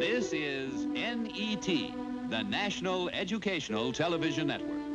This is NET, the National Educational Television Network.